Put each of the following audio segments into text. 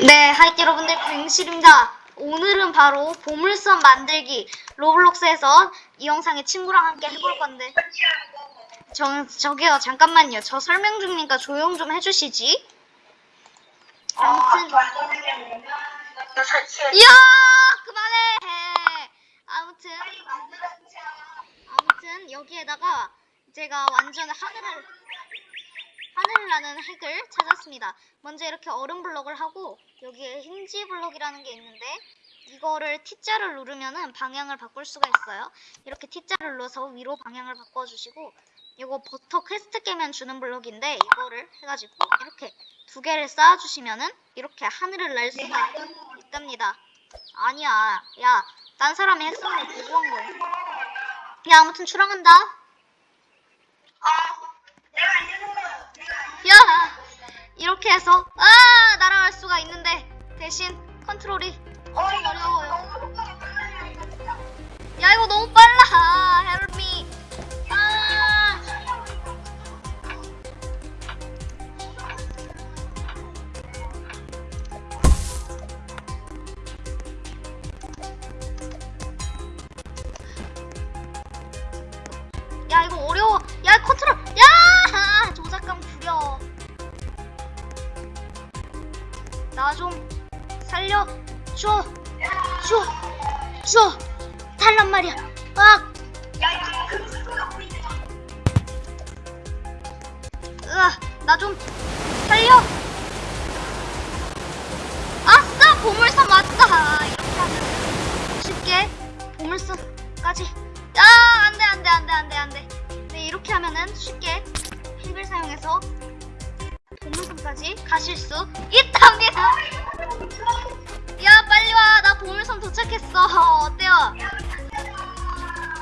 네, 하이티 여러분들 뱅실입니다. 오늘은 바로 보물섬 만들기 로블록스에서 이 영상에 친구랑 함께 해볼 건데 저, 저기요 잠깐만요. 저 설명 중이니까 조용 좀 해주시지. 아무튼 이야 그만해. 아무튼 아무튼 여기에다가 제가 완전 하늘을 하늘을 나는 핵을 찾았습니다. 먼저 이렇게 얼음 블럭을 하고 여기에 힌지 블럭이라는 게 있는데 이거를 T자를 누르면은 방향을 바꿀 수가 있어요. 이렇게 T자를 눌러서 위로 방향을 바꿔주시고 이거 버터 퀘스트 깨면 주는 블럭인데 이거를 해가지고 이렇게 두 개를 쌓아주시면은 이렇게 하늘을 날 수가 있답니다. 아니야, 야, 딴 사람이 했으면 보고한 거야. 야, 아무튼 출항한다. 야, 해서 아 날아갈 수가 있는데 대신 컨트롤이 엄청 어려워요. 야 이거 너무 나 좀 살려 줘. 줘. 줘. 달란 말이야. 아. 으아, 나좀 살려. 아싸, 보물섬 왔다. 이렇게 하면 쉽게 보물섬까지. 야, 안 돼, 안 돼, 안 돼, 안 돼, 안 돼. 네, 이렇게 하면은 쉽게 핵을 사용해서 보물섬까지 가실 수 있답니다. 야, 빨리 와. 나 보물섬 도착했어. 어때요?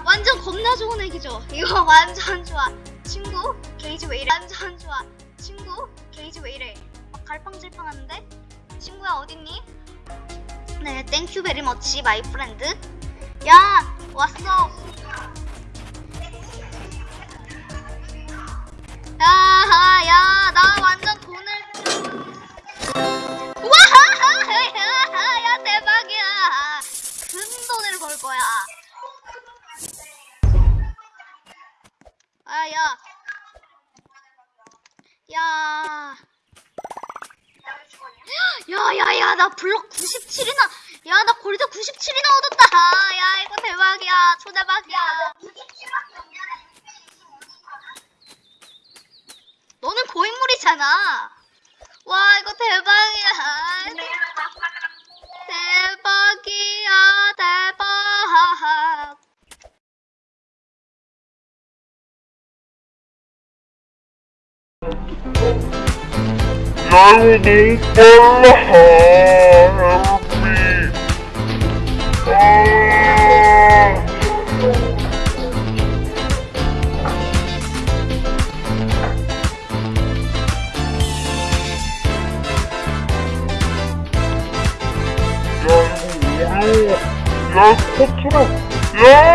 완전 겁나 좋은 핵이죠. 이거 완전 좋아. 친구, 게이지 왜 이래? 완전 좋아. 친구, 게이지 왜 이래? 막 갈팡질팡 하는데? 친구야, 어딨니? 네, thank you very much, my friend. 야, 왔어. 야, 벌 거야. 아, 야. 야. 야, 야, 야, 나 블럭 97이나. 야, 나 골드 97이나 얻었다. 야, 이거 대박이야. 초대박이야. 너는 고인물이잖아. 와, 이거 대박이야. 대박이야, 야 이거 너무 빨라 헬미 아야 이거 어려워 야 컨트롤 야